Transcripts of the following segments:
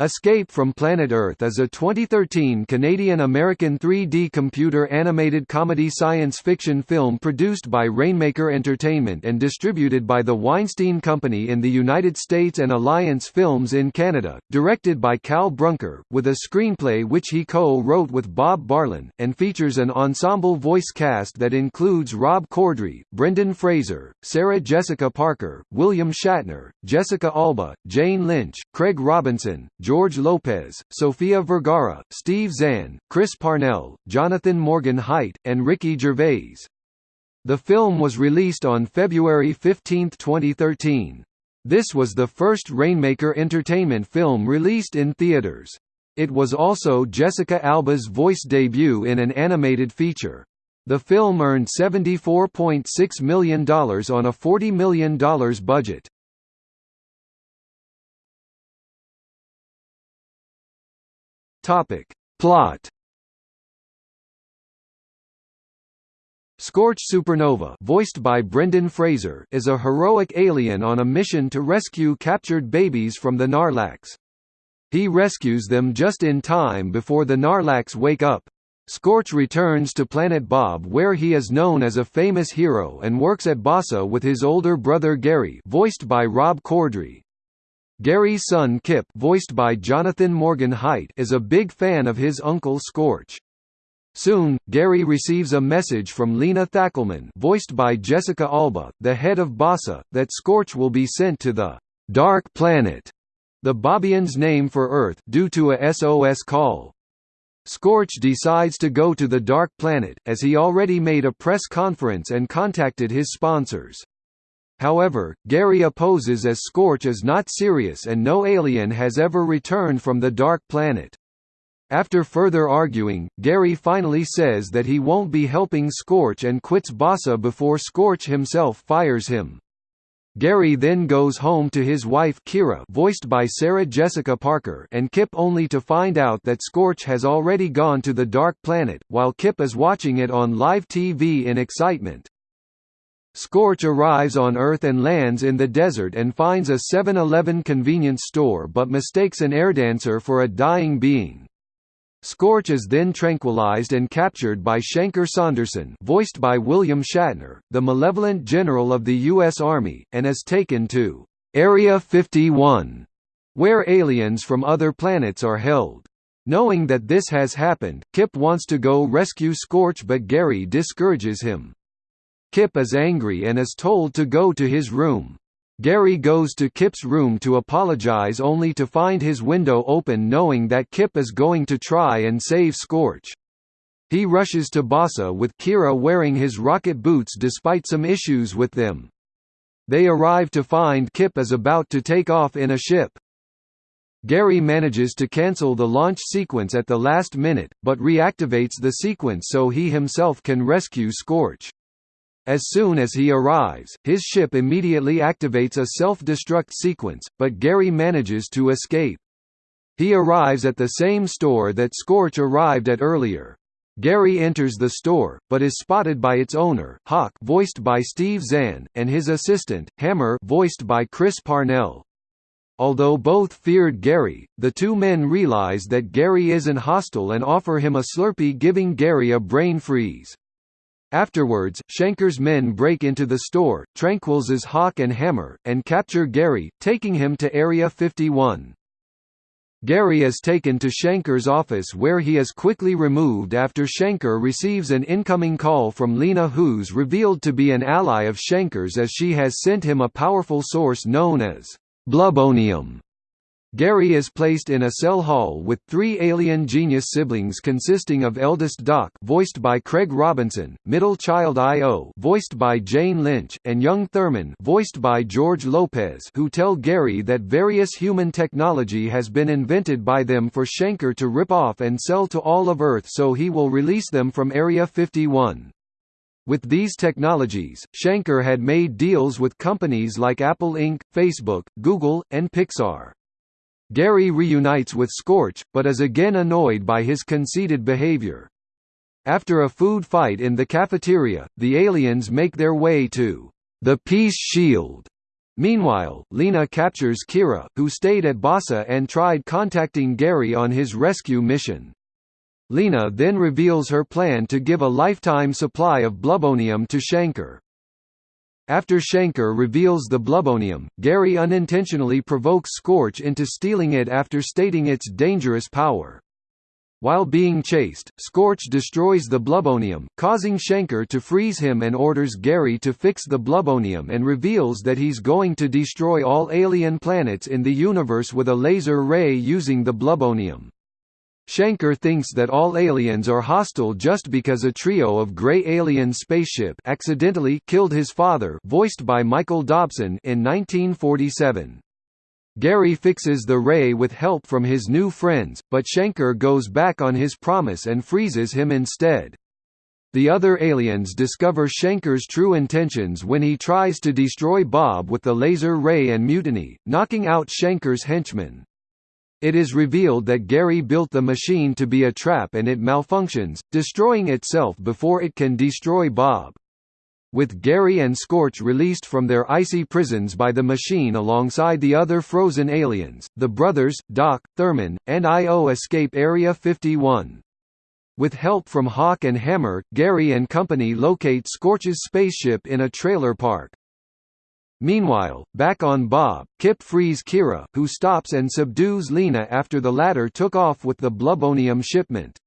Escape from Planet Earth is a 2013 Canadian-American 3D computer-animated comedy science fiction film produced by Rainmaker Entertainment and distributed by the Weinstein Company in the United States and Alliance Films in Canada, directed by Cal Brunker, with a screenplay which he co-wrote with Bob Barlen, and features an ensemble voice cast that includes Rob Corddry, Brendan Fraser, Sarah Jessica Parker, William Shatner, Jessica Alba, Jane Lynch, Craig Robinson, George Lopez, Sofia Vergara, Steve Zahn, Chris Parnell, Jonathan Morgan Heit, and Ricky Gervais. The film was released on February 15, 2013. This was the first Rainmaker Entertainment film released in theaters. It was also Jessica Alba's voice debut in an animated feature. The film earned $74.6 million on a $40 million budget. Topic. Plot Scorch Supernova voiced by Brendan Fraser is a heroic alien on a mission to rescue captured babies from the Narlax. He rescues them just in time before the Narlax wake up. Scorch returns to Planet Bob where he is known as a famous hero and works at BASA with his older brother Gary voiced by Rob Corddry. Gary's son Kip voiced by Jonathan Morgan Heit is a big fan of his uncle Scorch. Soon, Gary receives a message from Lena Thackelman voiced by Jessica Alba, the head of BASA, that Scorch will be sent to the «Dark Planet», the Bobians' name for Earth due to a SOS call. Scorch decides to go to the Dark Planet, as he already made a press conference and contacted his sponsors. However, Gary opposes as Scorch is not serious and no alien has ever returned from the Dark Planet. After further arguing, Gary finally says that he won't be helping Scorch and quits Basa before Scorch himself fires him. Gary then goes home to his wife Kira voiced by Sarah Jessica Parker and Kip only to find out that Scorch has already gone to the Dark Planet, while Kip is watching it on live TV in excitement. Scorch arrives on Earth and lands in the desert and finds a 7-Eleven convenience store but mistakes an airdancer for a dying being. Scorch is then tranquilized and captured by Shanker Saunderson voiced by William Shatner, the malevolent general of the U.S. Army, and is taken to Area 51, where aliens from other planets are held. Knowing that this has happened, Kip wants to go rescue Scorch but Gary discourages him. Kip is angry and is told to go to his room. Gary goes to Kip's room to apologize only to find his window open knowing that Kip is going to try and save Scorch. He rushes to Basa with Kira wearing his rocket boots despite some issues with them. They arrive to find Kip is about to take off in a ship. Gary manages to cancel the launch sequence at the last minute, but reactivates the sequence so he himself can rescue Scorch. As soon as he arrives, his ship immediately activates a self-destruct sequence, but Gary manages to escape. He arrives at the same store that Scorch arrived at earlier. Gary enters the store, but is spotted by its owner, Hawk voiced by Steve Zahn, and his assistant, Hammer voiced by Chris Parnell. Although both feared Gary, the two men realize that Gary isn't hostile and offer him a Slurpee giving Gary a brain freeze. Afterwards, Shanker's men break into the store, tranquilizes Hawk and Hammer, and capture Gary, taking him to Area 51. Gary is taken to Shanker's office where he is quickly removed after Shanker receives an incoming call from Lena who's revealed to be an ally of Shanker's as she has sent him a powerful source known as Blubonium. Gary is placed in a cell hall with three alien genius siblings consisting of eldest Doc voiced by Craig Robinson, middle child I.O. voiced by Jane Lynch, and young Thurman voiced by George Lopez who tell Gary that various human technology has been invented by them for Shanker to rip off and sell to all of Earth so he will release them from Area 51. With these technologies, Shanker had made deals with companies like Apple Inc., Facebook, Google, and Pixar. Gary reunites with Scorch, but is again annoyed by his conceited behavior. After a food fight in the cafeteria, the aliens make their way to the Peace Shield, Meanwhile, Lena captures Kira, who stayed at BASA and tried contacting Gary on his rescue mission. Lena then reveals her plan to give a lifetime supply of blubonium to Shanker. After Shanker reveals the blubonium, Gary unintentionally provokes Scorch into stealing it after stating its dangerous power. While being chased, Scorch destroys the blubonium, causing Shanker to freeze him and orders Gary to fix the blubonium and reveals that he's going to destroy all alien planets in the universe with a laser ray using the blubonium. Shanker thinks that all aliens are hostile just because a trio of grey alien spaceship accidentally killed his father voiced by Michael Dobson in 1947. Gary fixes the ray with help from his new friends, but Shanker goes back on his promise and freezes him instead. The other aliens discover Shanker's true intentions when he tries to destroy Bob with the laser ray and mutiny, knocking out Shanker's henchmen. It is revealed that Gary built the machine to be a trap and it malfunctions, destroying itself before it can destroy Bob. With Gary and Scorch released from their icy prisons by the machine alongside the other frozen aliens, the brothers, Doc, Thurman, and I.O. escape Area 51. With help from Hawk and Hammer, Gary and company locate Scorch's spaceship in a trailer park. Meanwhile, back on Bob, Kip frees Kira, who stops and subdues Lena after the latter took off with the blubonium shipment.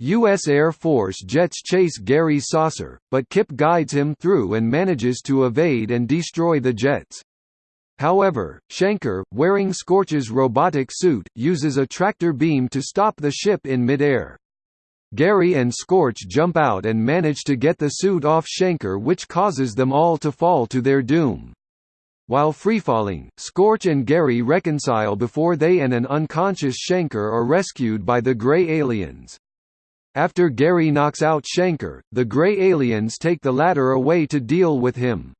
U.S. Air Force jets chase Gary's saucer, but Kip guides him through and manages to evade and destroy the jets. However, Shanker, wearing Scorch's robotic suit, uses a tractor beam to stop the ship in midair. Gary and Scorch jump out and manage to get the suit off Shanker which causes them all to fall to their doom. While freefalling, Scorch and Gary reconcile before they and an unconscious Shanker are rescued by the Grey aliens. After Gary knocks out Shanker, the Grey aliens take the latter away to deal with him.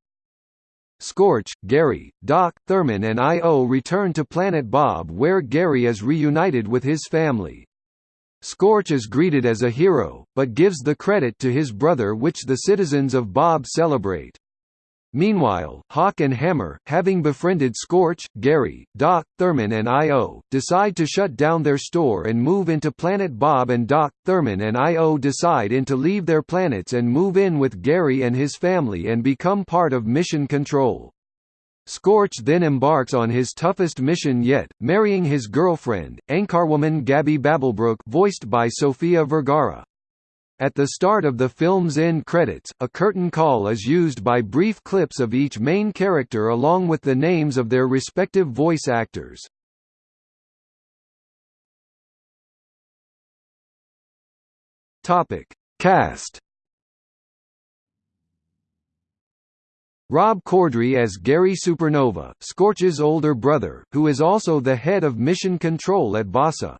Scorch, Gary, Doc, Thurman and I.O. return to Planet Bob where Gary is reunited with his family. Scorch is greeted as a hero, but gives the credit to his brother which the citizens of Bob celebrate. Meanwhile, Hawk and Hammer, having befriended Scorch, Gary, Doc, Thurman and I.O., decide to shut down their store and move into Planet Bob and Doc, Thurman and I.O. decide in to leave their planets and move in with Gary and his family and become part of Mission Control. Scorch then embarks on his toughest mission yet, marrying his girlfriend, Anchorwoman Gabby Babblebrook voiced by Sofia Vergara. At the start of the film's end credits, a curtain call is used by brief clips of each main character along with the names of their respective voice actors. Topic: Cast. Rob Corddry as Gary Supernova, Scorch's older brother, who is also the head of mission control at BASA.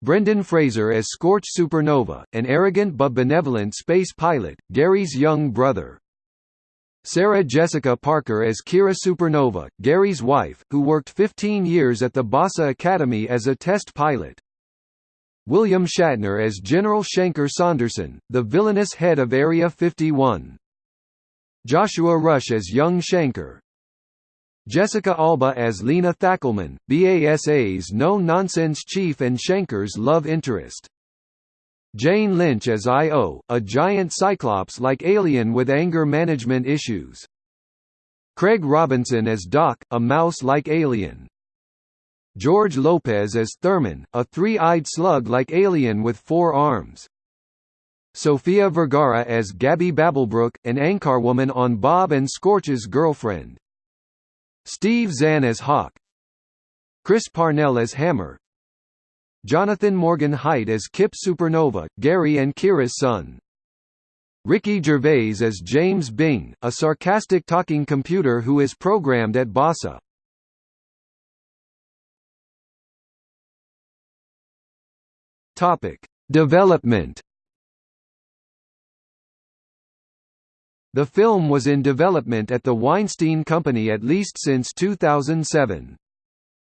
Brendan Fraser as Scorch Supernova, an arrogant but benevolent space pilot, Gary's young brother. Sarah Jessica Parker as Kira Supernova, Gary's wife, who worked 15 years at the BASA Academy as a test pilot. William Shatner as General Shanker Saunderson, the villainous head of Area 51. Joshua Rush as young Shanker, Jessica Alba as Lena Thackelman, BASA's no-nonsense chief and Shanker's love interest. Jane Lynch as I.O., a giant cyclops-like alien with anger management issues. Craig Robinson as Doc, a mouse-like alien. George Lopez as Thurman, a three-eyed slug-like alien with four arms. Sofia Vergara as Gabby Babblebrook, an anchorwoman on Bob and Scorch's girlfriend. Steve Zahn as Hawk Chris Parnell as Hammer Jonathan Morgan Heit as Kip Supernova, Gary and Kira's son Ricky Gervais as James Bing, a sarcastic talking computer who is programmed at BASA. Topic: Development The film was in development at the Weinstein Company at least since 2007.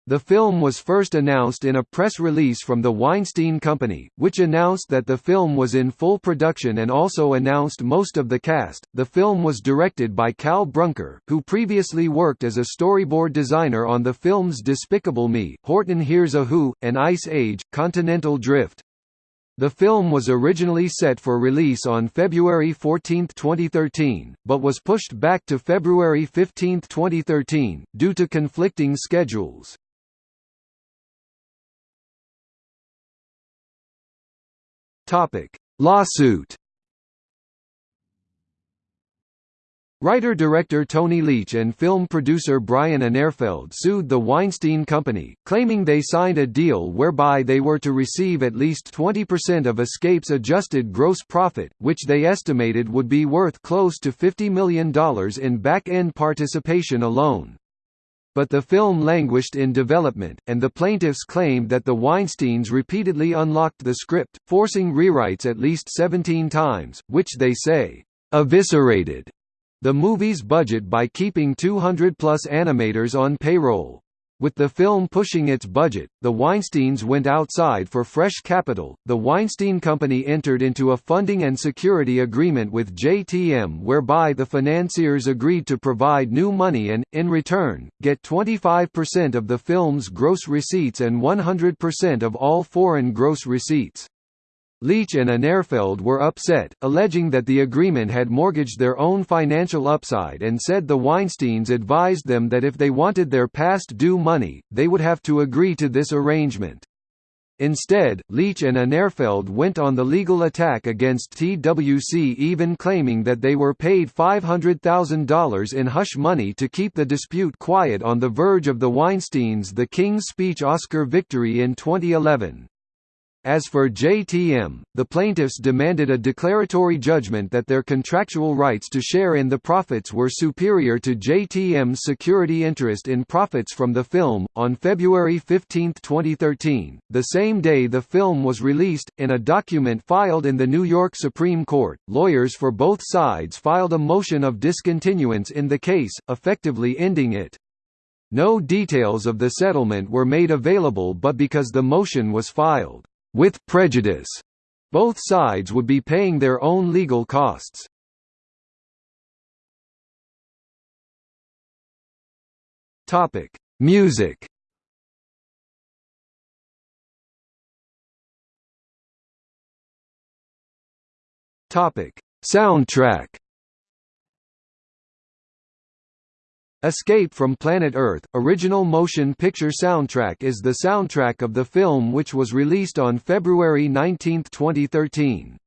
The film was first announced in a press release from the Weinstein Company, which announced that the film was in full production and also announced most of the cast. The film was directed by Cal Brunker, who previously worked as a storyboard designer on the films Despicable Me, Horton Hears a Who, and Ice Age Continental Drift. The film was originally set for release on February 14, 2013, but was pushed back to February 15, 2013, due to conflicting schedules. Lawsuit. Writer-director Tony Leech and film producer Brian Inerfeld sued the Weinstein Company, claiming they signed a deal whereby they were to receive at least 20% of Escape's adjusted gross profit, which they estimated would be worth close to $50 million in back-end participation alone. But the film languished in development, and the plaintiffs claimed that the Weinsteins repeatedly unlocked the script, forcing rewrites at least 17 times, which they say, "...eviscerated." the movie's budget by keeping 200-plus animators on payroll. With the film pushing its budget, the Weinsteins went outside for fresh capital. The Weinstein Company entered into a funding and security agreement with JTM whereby the financiers agreed to provide new money and, in return, get 25% of the film's gross receipts and 100% of all foreign gross receipts. Leech and Inerfeld were upset, alleging that the agreement had mortgaged their own financial upside and said the Weinsteins advised them that if they wanted their past due money, they would have to agree to this arrangement. Instead, Leech and Inerfeld went on the legal attack against TWC even claiming that they were paid $500,000 in hush money to keep the dispute quiet on the verge of the Weinsteins' The King's Speech Oscar victory in 2011. As for JTM, the plaintiffs demanded a declaratory judgment that their contractual rights to share in the profits were superior to JTM's security interest in profits from the film. On February 15, 2013, the same day the film was released, in a document filed in the New York Supreme Court, lawyers for both sides filed a motion of discontinuance in the case, effectively ending it. No details of the settlement were made available but because the motion was filed with prejudice. Both sides would be paying their own legal costs. Topic: Music. Topic: Soundtrack. Escape from Planet Earth, original motion picture soundtrack is the soundtrack of the film which was released on February 19, 2013.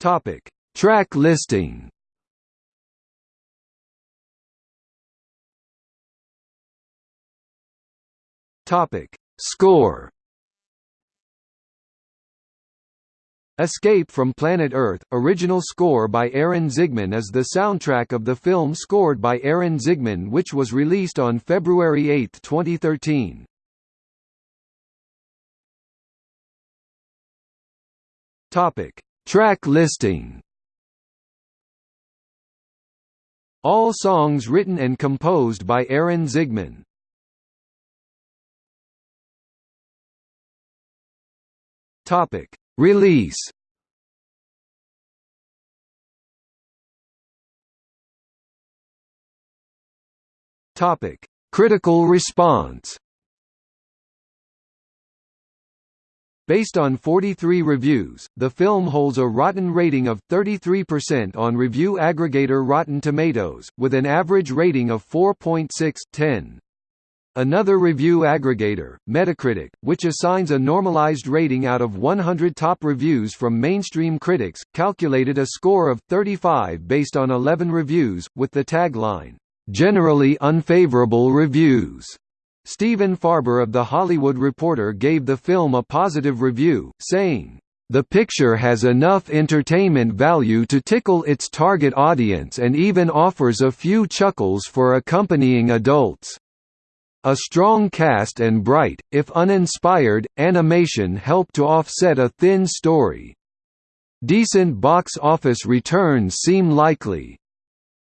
Topic: Track listing. Topic: Score. Escape from Planet Earth, original score by Aaron Zigman is the soundtrack of the film scored by Aaron Zigman which was released on February 8, 2013. Topic: Track listing. All songs written and composed by Aaron Zigman. Topic: Release Topic: Critical response. Based on 43 reviews, the film holds a rotten rating of 33% on review aggregator Rotten Tomatoes, with an average rating of 4.6/10. Another review aggregator, Metacritic, which assigns a normalized rating out of 100 top reviews from mainstream critics, calculated a score of 35 based on 11 reviews, with the tagline, "...generally unfavorable reviews." Stephen Farber of The Hollywood Reporter gave the film a positive review, saying, the picture has enough entertainment value to tickle its target audience and even offers a few chuckles for accompanying adults. A strong cast and bright, if uninspired, animation help to offset a thin story. Decent box office returns seem likely.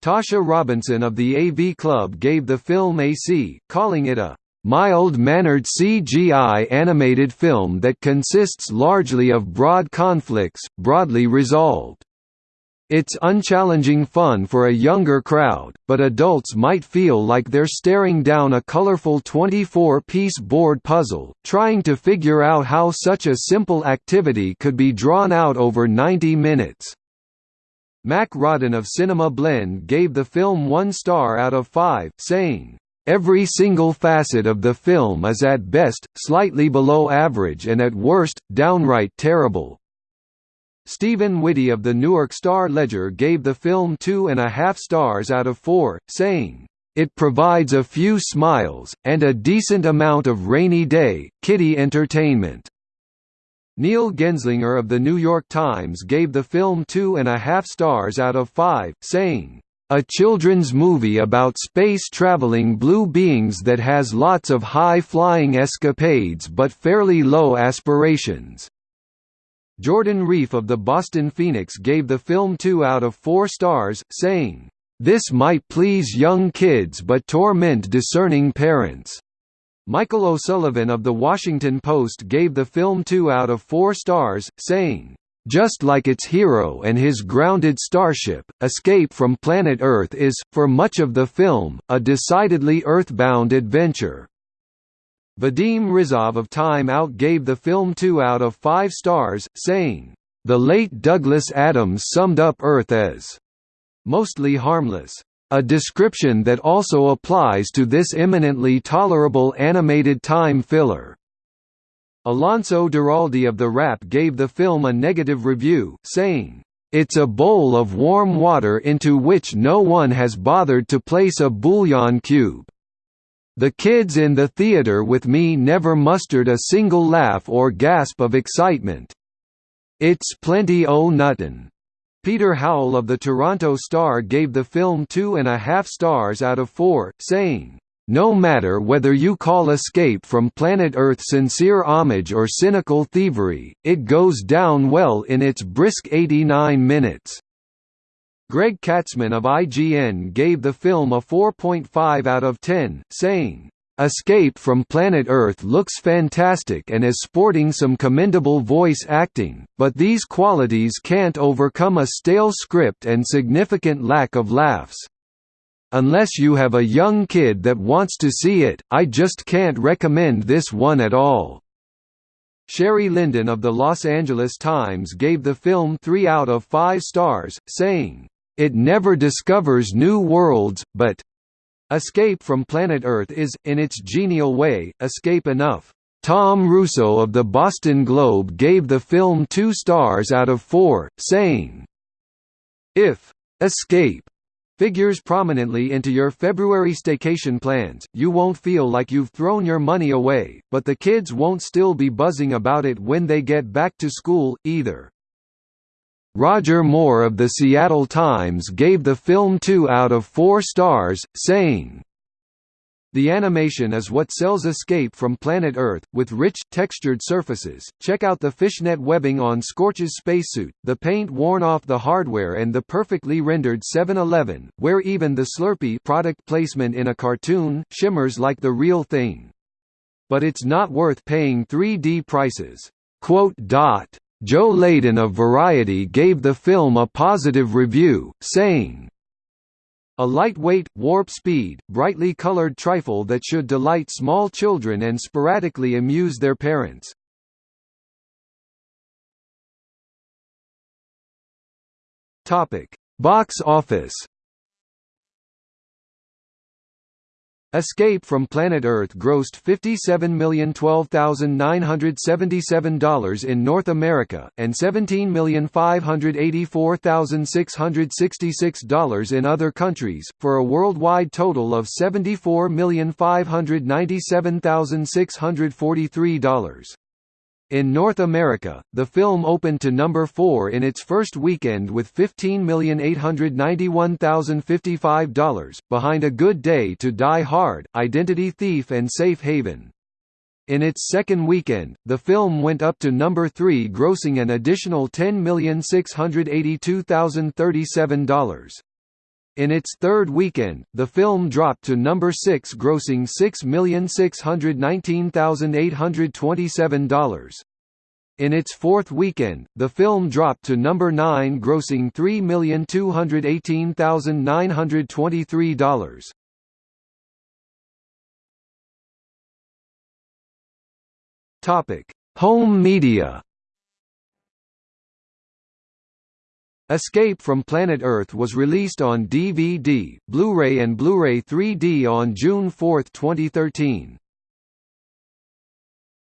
Tasha Robinson of the AV Club gave the film a C, calling it a mild-mannered CGI animated film that consists largely of broad conflicts, broadly resolved. It's unchallenging fun for a younger crowd, but adults might feel like they're staring down a colorful 24-piece board puzzle, trying to figure out how such a simple activity could be drawn out over 90 minutes. Mack Rawden of Cinema Blend gave the film one star out of five, saying, Every single facet of the film is at best, slightly below average and at worst, downright terrible. Stephen Whitty of the Newark Star-Ledger gave the film two and a half stars out of four, saying, "...it provides a few smiles, and a decent amount of rainy day, kitty entertainment." Neil Genzlinger of The New York Times gave the film two and a half stars out of five, saying, "...a children's movie about space-traveling blue beings that has lots of high-flying escapades but fairly low aspirations." Jordan Reef of the Boston Phoenix gave the film 2 out of 4 stars, saying, "...this might please young kids but torment discerning parents." Michael O'Sullivan of The Washington Post gave the film 2 out of 4 stars, saying, just like its hero and his grounded starship, Escape from Planet Earth is, for much of the film, a decidedly earthbound adventure. Vadim Rizov of Time Out gave the film 2 out of 5 stars, saying, "...the late Douglas Adams summed up Earth as mostly harmless." A description that also applies to this eminently tolerable animated time filler. Alonso Duralde of The Wrap gave the film a negative review, saying, "...it's a bowl of warm water into which no one has bothered to place a bouillon cube." The kids in the theater with me never mustered a single laugh or gasp of excitement. It's plenty o' nuttin'. Peter Howell of the Toronto Star gave the film two and a half stars out of four, saying, no matter whether you call Escape from Planet Earth sincere homage or cynical thievery, it goes down well in its brisk 89 minutes. Greg Katzman of IGN gave the film a 4.5 out of 10, saying, Escape from Planet Earth looks fantastic and is sporting some commendable voice acting, but these qualities can't overcome a stale script and significant lack of laughs. Unless you have a young kid that wants to see it, I just can't recommend this one at all. Sheri Linden of the Los Angeles Times gave the film 3 out of 5 stars, saying, it never discovers new worlds, but Escape from Planet Earth is, in its genial way, escape enough. Tom Russo of the Boston Globe gave the film two stars out of four, saying, If Escape figures prominently into your February staycation plans, you won't feel like you've thrown your money away, but the kids won't still be buzzing about it when they get back to school, either. Roger Moore of the Seattle Times gave the film 2 out of 4 stars, saying, the animation is what sells Escape from Planet Earth, with rich, textured surfaces. Check out the fishnet webbing on Scorch's spacesuit, the paint worn off the hardware, and the perfectly rendered 7-Eleven, where even the Slurpee product placement in a cartoon shimmers like the real thing. But it's not worth paying 3D prices. Quote dot Joe Leydon of Variety gave the film a positive review, saying, a lightweight, warp-speed, brightly colored trifle that should delight small children and sporadically amuse their parents. Box office Escape from Planet Earth grossed $57,012,977 in North America, and $17,584,666 in other countries, for a worldwide total of $74,597,643. In North America, the film opened to number 4 in its first weekend with $15,891,055, behind A Good Day to Die Hard, Identity Thief and Safe Haven. In its second weekend, the film went up to number 3 grossing an additional $10,682,037. In its third weekend, the film dropped to number 6 grossing $6,619,827. In its fourth weekend, the film dropped to number 9 grossing $3,218,923. Topic: Home media. Escape from Planet Earth was released on DVD, Blu-ray and Blu-ray 3D on June 4, 2013.